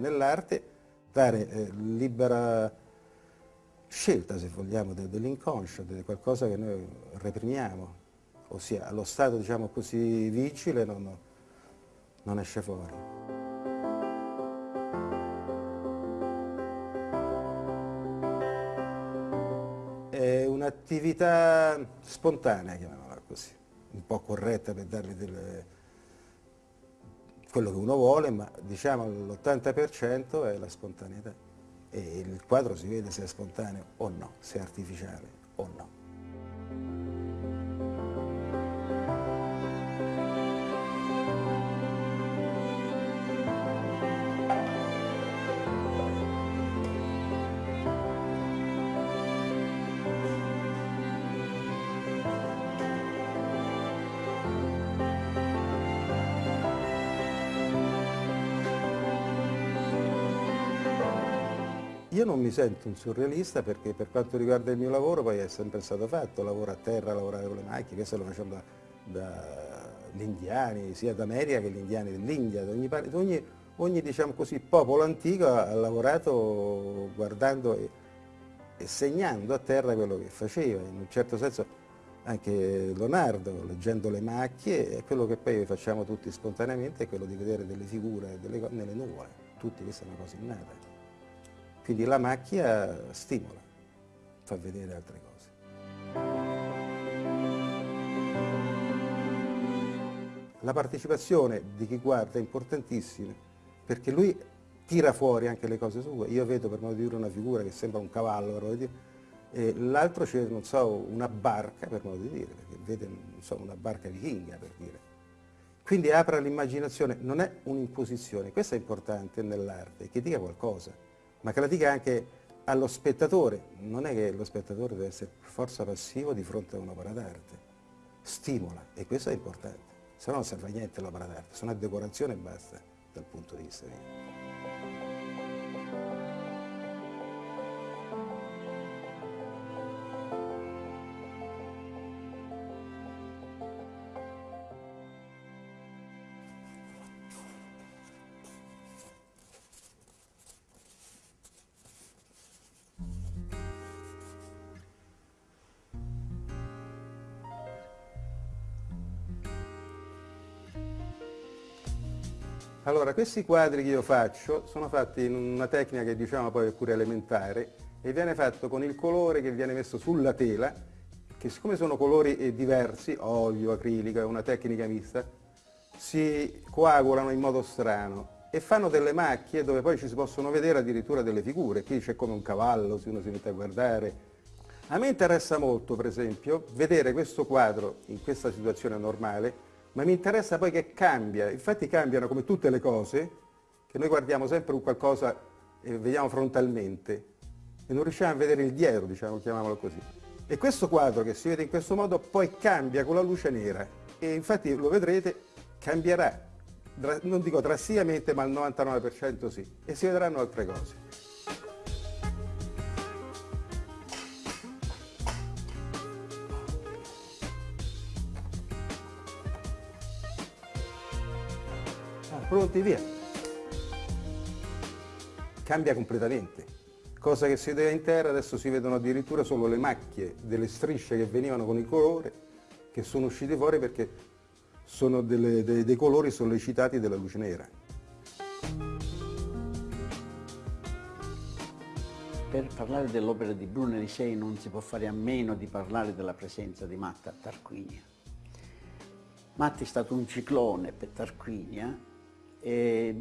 nell'arte dare eh, libera scelta, se vogliamo, dell'inconscio, di qualcosa che noi reprimiamo, ossia allo stato diciamo così vigile non, non esce fuori. È un'attività spontanea, chiamiamola così, un po' corretta per dargli delle, quello che uno vuole, ma diciamo l'80% è la spontaneità e il quadro si vede se è spontaneo o no, se è artificiale o no. Io non mi sento un surrealista perché per quanto riguarda il mio lavoro poi è sempre stato fatto, lavoro a terra, lavorare con le macchine, questo lo facciamo dagli da indiani, sia d'America che gli indiani dell'India, ogni, ogni, ogni diciamo così, popolo antico ha lavorato guardando e, e segnando a terra quello che faceva, in un certo senso anche Leonardo, leggendo le macchie, è quello che poi facciamo tutti spontaneamente, è quello di vedere delle figure delle, nelle nuvole, tutti questa è una cosa innata. Quindi la macchia stimola, fa vedere altre cose. La partecipazione di chi guarda è importantissima perché lui tira fuori anche le cose sue. Io vedo per modo di dire una figura che sembra un cavallo, l'altro c'è, non so, una barca, per modo di dire, perché vede, non so, una barca vichinga, per dire. Quindi apre l'immaginazione, non è un'imposizione, questo è importante nell'arte, che dica qualcosa ma che la dica anche allo spettatore. Non è che lo spettatore deve essere forza passivo di fronte a un'opera d'arte, stimola e questo è importante, se no non serve a niente l'opera d'arte, sono a decorazione e basta dal punto di vista mio. Allora, questi quadri che io faccio sono fatti in una tecnica che diciamo poi è pure elementare e viene fatto con il colore che viene messo sulla tela, che siccome sono colori eh, diversi, olio, acrilico, è una tecnica mista, si coagulano in modo strano e fanno delle macchie dove poi ci si possono vedere addirittura delle figure, qui c'è come un cavallo se uno si mette a guardare. A me interessa molto, per esempio, vedere questo quadro in questa situazione normale ma mi interessa poi che cambia, infatti cambiano come tutte le cose, che noi guardiamo sempre un qualcosa e vediamo frontalmente e non riusciamo a vedere il dietro, diciamo, chiamiamolo così. E questo quadro che si vede in questo modo poi cambia con la luce nera e infatti lo vedrete cambierà, non dico drasticamente ma al 99% sì, e si vedranno altre cose. Pronti, via. Cambia completamente. Cosa che si vedeva in terra, adesso si vedono addirittura solo le macchie delle strisce che venivano con il colore, che sono uscite fuori perché sono delle, dei, dei colori sollecitati dalla luce nera. Per parlare dell'opera di Bruno Elisei non si può fare a meno di parlare della presenza di Matta a Tarquinia. Matti è stato un ciclone per Tarquinia eh,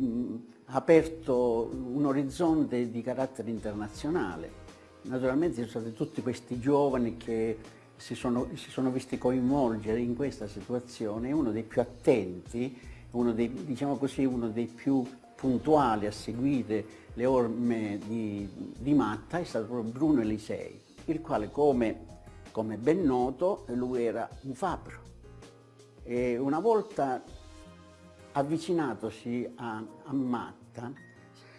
aperto un orizzonte di carattere internazionale. Naturalmente ci sono stati tutti questi giovani che si sono, si sono visti coinvolgere in questa situazione, uno dei più attenti, uno dei, diciamo così, uno dei più puntuali a seguire le orme di, di Matta è stato Bruno Elisei, il quale come, come ben noto lui era un fabbro. E una volta avvicinatosi a, a Matta,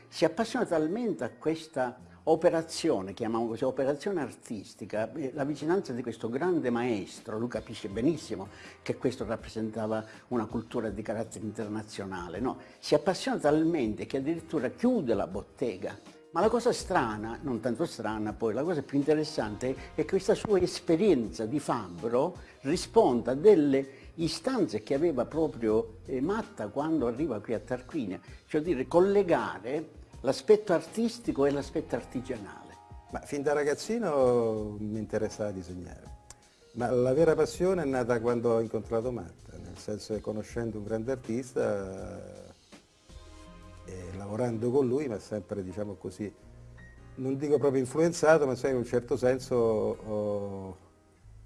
si appassiona talmente a questa operazione, chiamiamo così, operazione artistica, eh, la vicinanza di questo grande maestro, lui capisce benissimo che questo rappresentava una cultura di carattere internazionale, no? si appassiona talmente che addirittura chiude la bottega. Ma la cosa strana, non tanto strana poi, la cosa più interessante è che questa sua esperienza di fabbro risponda a delle istanze che aveva proprio eh, Matta quando arriva qui a Tarquinia, cioè dire collegare l'aspetto artistico e l'aspetto artigianale. Ma fin da ragazzino mi interessava disegnare, ma la vera passione è nata quando ho incontrato Matta, nel senso che conoscendo un grande artista e lavorando con lui mi ha sempre, diciamo così, non dico proprio influenzato, ma in un certo senso ho,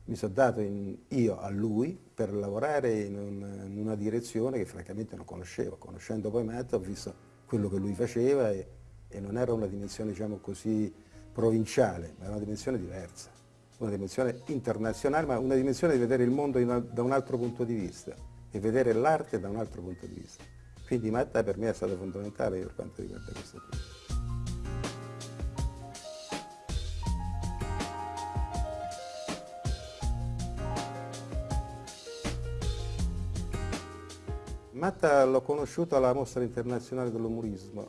mi sono dato in, io a lui per lavorare in, un, in, una direzione che francamente non conoscevo. Conoscendo poi Matta ho visto quello che lui faceva e, e non era una dimensione diciamo così provinciale, ma era una dimensione diversa, una dimensione internazionale, ma una dimensione di vedere il mondo una, da un altro punto di vista e vedere l'arte da un altro punto di vista. Quindi Matta per me è stato fondamentale per quanto riguarda questo. Matta l'ho conosciuto alla mostra internazionale dell'umorismo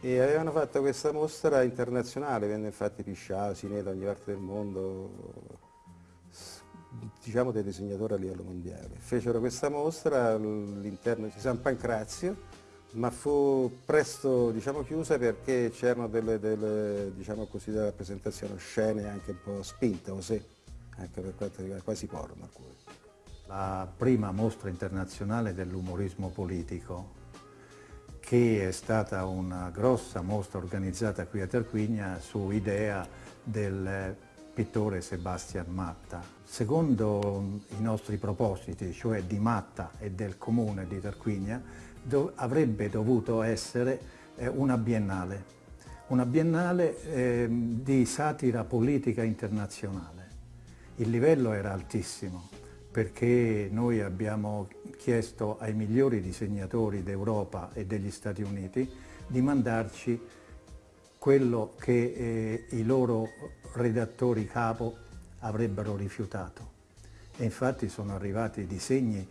e avevano fatto questa mostra internazionale, venne infatti Piscià, Siné da ogni parte del mondo, diciamo dei disegnatori a livello mondiale. Fecero questa mostra all'interno di San Pancrazio, ma fu presto diciamo, chiusa perché c'erano delle, delle, diciamo così, delle rappresentazioni scene anche un po' spinte, osè, anche per quanto riguarda quasi porno alcune la prima mostra internazionale dell'umorismo politico che è stata una grossa mostra organizzata qui a Tarquinia su idea del pittore Sebastian Matta. Secondo i nostri propositi, cioè di Matta e del comune di Tarquinia, dov avrebbe dovuto essere eh, una biennale, una biennale eh, di satira politica internazionale. Il livello era altissimo, perché noi abbiamo chiesto ai migliori disegnatori d'Europa e degli Stati Uniti di mandarci quello che eh, i loro redattori capo avrebbero rifiutato. E infatti sono arrivati disegni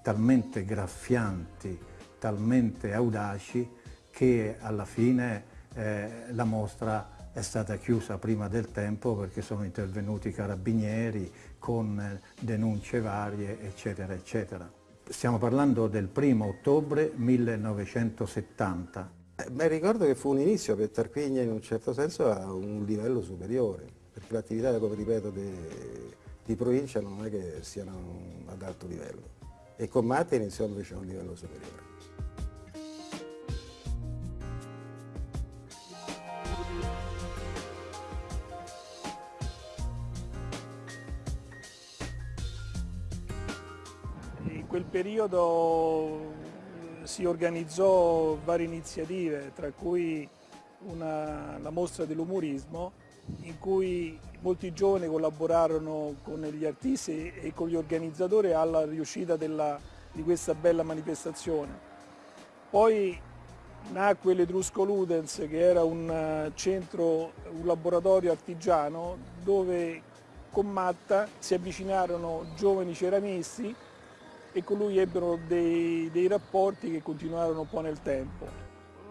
talmente graffianti, talmente audaci, che alla fine eh, la mostra è stata chiusa prima del tempo perché sono intervenuti i carabinieri con eh, denunce varie, eccetera, eccetera. Stiamo parlando del primo ottobre 1970. Eh, ricordo che fu un inizio per Tarquigna in un certo senso a un livello superiore, perché le attività, come ripeto, di provincia non è che siano ad alto livello. E con Matti iniziò invece a un livello superiore. Periodo si organizzò varie iniziative, tra cui una, la mostra dell'umorismo, in cui molti giovani collaborarono con gli artisti e con gli organizzatori alla riuscita della, di questa bella manifestazione. Poi nacque l'Etrusco Ludens, che era un centro, un laboratorio artigiano, dove con Matta si avvicinarono giovani ceramisti e con lui ebbero dei, dei rapporti che continuarono un po' nel tempo.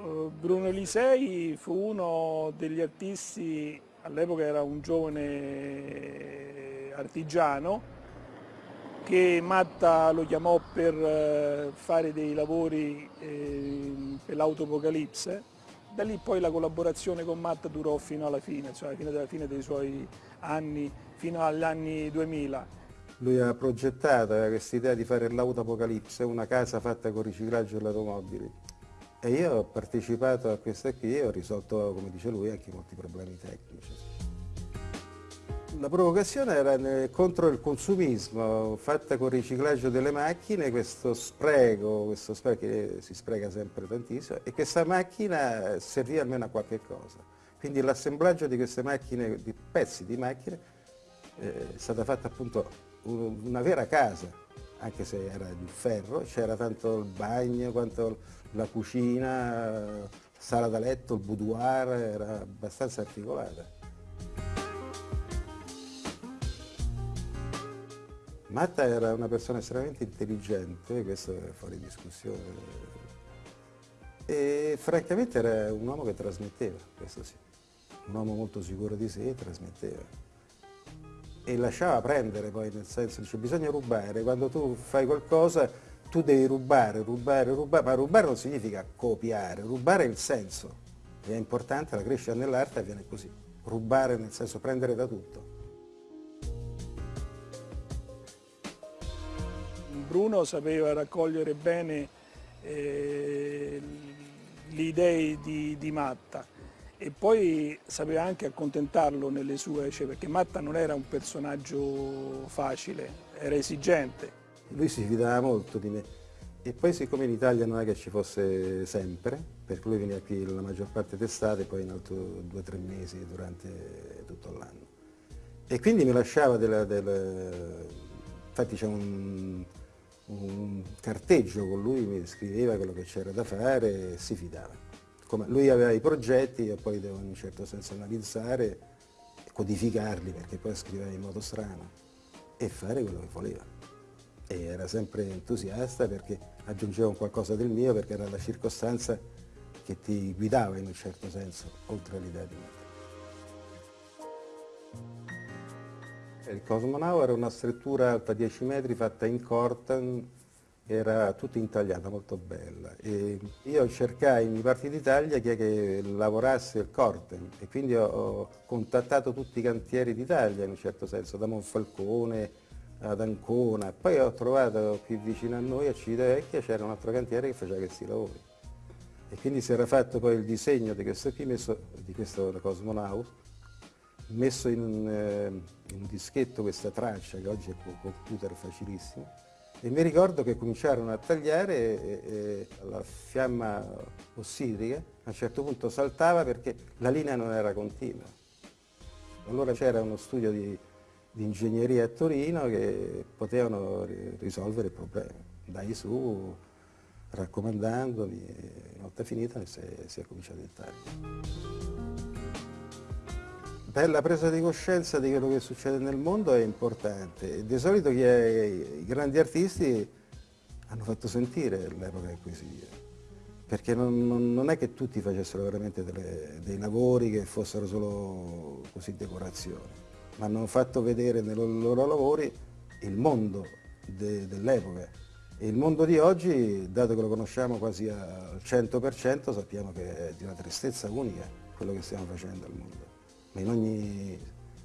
Uh, Bruno Elisei fu uno degli artisti, all'epoca era un giovane artigiano, che Matta lo chiamò per uh, fare dei lavori eh, per l'autopocalipse. Da lì poi la collaborazione con Matta durò fino alla fine, cioè alla fine della fine dei suoi anni, fino agli anni 2000. Lui ha progettato, aveva questa idea di fare l'autapocalisse, una casa fatta con riciclaggio delle automobili. E io ho partecipato a questa qui e ho risolto, come dice lui, anche molti problemi tecnici. La provocazione era contro il consumismo, fatta con il riciclaggio delle macchine, questo spreco, questo spreco che si spreca sempre tantissimo, e questa macchina serviva almeno a qualche cosa. Quindi l'assemblaggio di queste macchine, di pezzi di macchine, eh, è stata fatta appunto una vera casa, anche se era di ferro, c'era tanto il bagno quanto la cucina, sala da letto, il boudoir, era abbastanza articolata. Matta era una persona estremamente intelligente, questo è fuori discussione, e francamente era un uomo che trasmetteva, questo sì, un uomo molto sicuro di sé, trasmetteva. E lasciava prendere poi, nel senso, dice bisogna rubare, quando tu fai qualcosa tu devi rubare, rubare, rubare, ma rubare non significa copiare, rubare è il senso, è importante, la crescita nell'arte avviene così, rubare nel senso prendere da tutto. Bruno sapeva raccogliere bene eh, le idee di, di, Matta e poi sapeva anche accontentarlo nelle sue, cioè, perché Matta non era un personaggio facile, era esigente. Lui si fidava molto di me e poi siccome in Italia non è che ci fosse sempre, perché lui veniva qui la maggior parte d'estate e poi in altro due o tre mesi durante tutto l'anno. E quindi mi lasciava della, della... infatti c'è un, un carteggio con lui, mi scriveva quello che c'era da fare e si fidava. Come lui aveva i progetti, io poi devo in un certo senso analizzare, codificarli perché poi scriveva in modo strano e fare quello che voleva. E era sempre entusiasta perché aggiungeva un qualcosa del mio perché era la circostanza che ti guidava in un certo senso, oltre all'idea di me. Il Cosmonau era una struttura alta 10 metri fatta in cortan, era tutta intagliata, molto bella. E io cercai in parti d'Italia chi che lavorasse il corten e quindi ho, ho contattato tutti i cantieri d'Italia in un certo senso, da Monfalcone ad Ancona. Poi ho trovato qui vicino a noi, a Civitavecchia, c'era un altro cantiere che faceva questi lavori. E quindi si era fatto poi il disegno di questo qui, messo, di questo Cosmonaut, messo in un, eh, in un, dischetto questa traccia che oggi è con computer facilissimo e mi ricordo che cominciarono a tagliare e, e la fiamma ossidrica a un certo punto saltava perché la linea non era continua. Allora c'era uno studio di, di, ingegneria a Torino che potevano risolvere il problema. Dai su, raccomandandomi, una volta finita si è, si è cominciato il taglio. Per la presa di coscienza di quello che succede nel mondo è importante. Di solito i grandi artisti hanno fatto sentire l'epoca in cui si vive, perché non, non, non, è che tutti facessero veramente delle, dei lavori che fossero solo così decorazioni, ma hanno fatto vedere nei loro, loro lavori il mondo de, dell'epoca. E il mondo di oggi, dato che lo conosciamo quasi al 100%, sappiamo che è di una tristezza unica quello che stiamo facendo al mondo in ogni,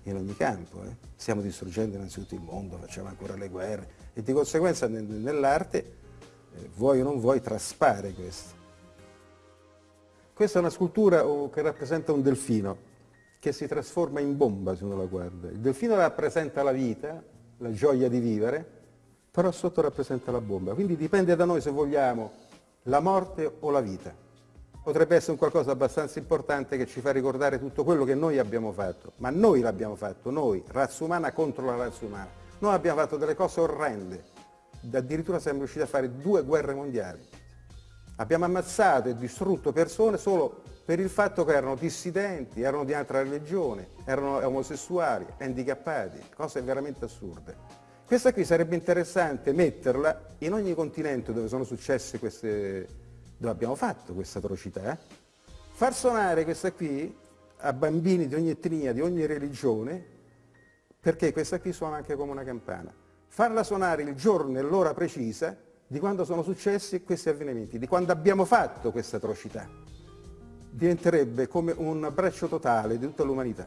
in ogni campo. Eh. Stiamo distruggendo innanzitutto il mondo, facciamo ancora le guerre e di conseguenza nell'arte, eh, vuoi o non vuoi, traspare questo. Questa è una scultura oh, che rappresenta un delfino che si trasforma in bomba se uno la guarda. Il delfino rappresenta la vita, la gioia di vivere, però sotto rappresenta la bomba. Quindi dipende da noi se vogliamo la morte o la vita potrebbe essere un qualcosa abbastanza importante che ci fa ricordare tutto quello che noi abbiamo fatto, ma noi l'abbiamo fatto, noi, razza umana contro la razza umana. Noi abbiamo fatto delle cose orrende, addirittura siamo riusciti a fare due guerre mondiali. Abbiamo ammazzato e distrutto persone solo per il fatto che erano dissidenti, erano di altra religione, erano omosessuali, handicappati, cose veramente assurde. Questa qui sarebbe interessante metterla in ogni continente dove sono successe queste, dove abbiamo fatto questa atrocità, far suonare questa qui a bambini di ogni etnia, di ogni religione, perché questa qui suona anche come una campana. Farla suonare il giorno e l'ora precisa di quando sono successi questi avvenimenti, di quando abbiamo fatto questa atrocità. Diventerebbe come un abbraccio totale di tutta l'umanità,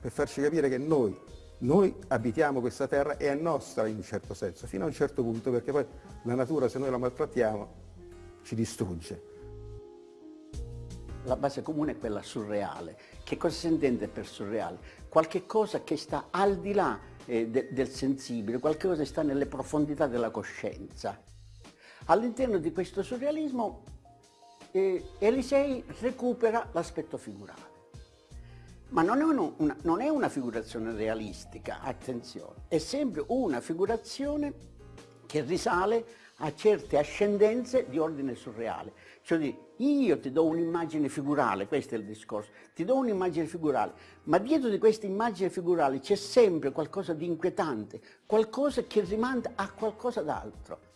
per farci capire che noi, noi abitiamo questa terra e è nostra in un certo senso, fino a un certo punto, perché poi la natura se noi la maltrattiamo ci distrugge. La base comune è quella surreale. Che cosa si intende per surreale? Qualche cosa che sta al di là eh, de del sensibile, qualche cosa che sta nelle profondità della coscienza. All'interno di questo surrealismo eh, Elisei recupera l'aspetto figurale. Ma non è, uno, una, non è una figurazione realistica, attenzione, è sempre una figurazione che risale a certe ascendenze di ordine surreale. Cioè io ti do un'immagine figurale, questo è il discorso, ti do un'immagine figurale, ma dietro di questa immagine figurale c'è sempre qualcosa di inquietante, qualcosa che rimanda a qualcosa d'altro.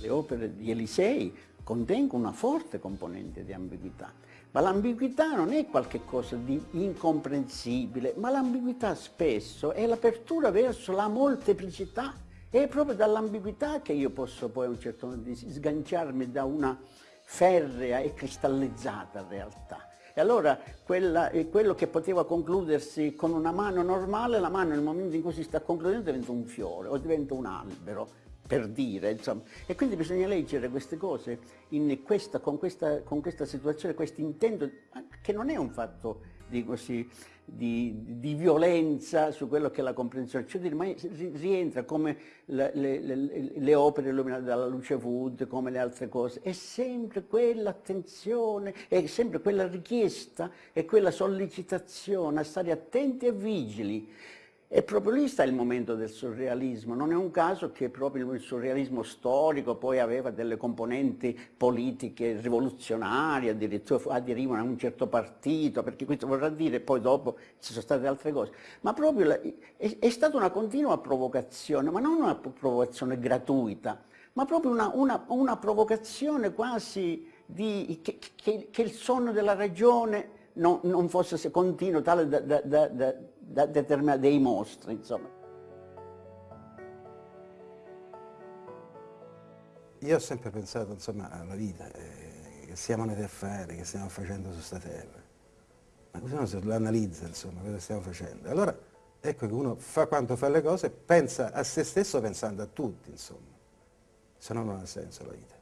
Le opere di Elisei contengono una forte componente di ambiguità, ma l'ambiguità non è qualcosa di incomprensibile, ma l'ambiguità spesso è l'apertura verso la molteplicità. È proprio dall'ambiguità che io posso poi a un certo punto sganciarmi da una ferrea e cristallizzata realtà. E allora quella, quello che poteva concludersi con una mano normale, la mano nel momento in cui si sta concludendo diventa un fiore o diventa un albero per dire, insomma. E quindi bisogna leggere queste cose questa, con, questa, con, questa, situazione, questo intento, che non è un fatto di, così, di, di, violenza su quello che è la comprensione, cioè ma rientra come le, le, le, le, opere illuminate dalla luce Wood, come le altre cose, è sempre quell'attenzione, è sempre quella richiesta, è quella sollecitazione a stare attenti e vigili e proprio lì sta il momento del surrealismo, non è un caso che proprio il surrealismo storico poi aveva delle componenti politiche rivoluzionarie, addirittura aderivano a un certo partito, perché questo vorrà dire, poi dopo ci sono state altre cose, ma proprio la, è, è, stata una continua provocazione, ma non una provocazione gratuita, ma proprio una, una, una provocazione quasi di, che, che, che il sonno della ragione non, non fosse continuo, tale da, da, da, dei mostri, insomma. Io ho sempre pensato insomma, alla vita, eh, che siamo andati a fare, che stiamo facendo su questa terra. Ma così uno se lo analizza, insomma, cosa stiamo facendo. Allora ecco che uno fa quanto fa le cose, pensa a se stesso pensando a tutti, insomma. Se no non ha senso la vita.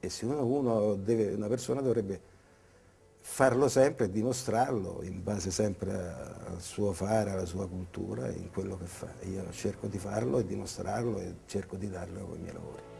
E se uno, uno deve, una persona dovrebbe farlo sempre e dimostrarlo in base sempre al suo fare, alla sua cultura, in quello che fa. Io cerco di farlo e dimostrarlo e cerco di darlo con i miei lavori.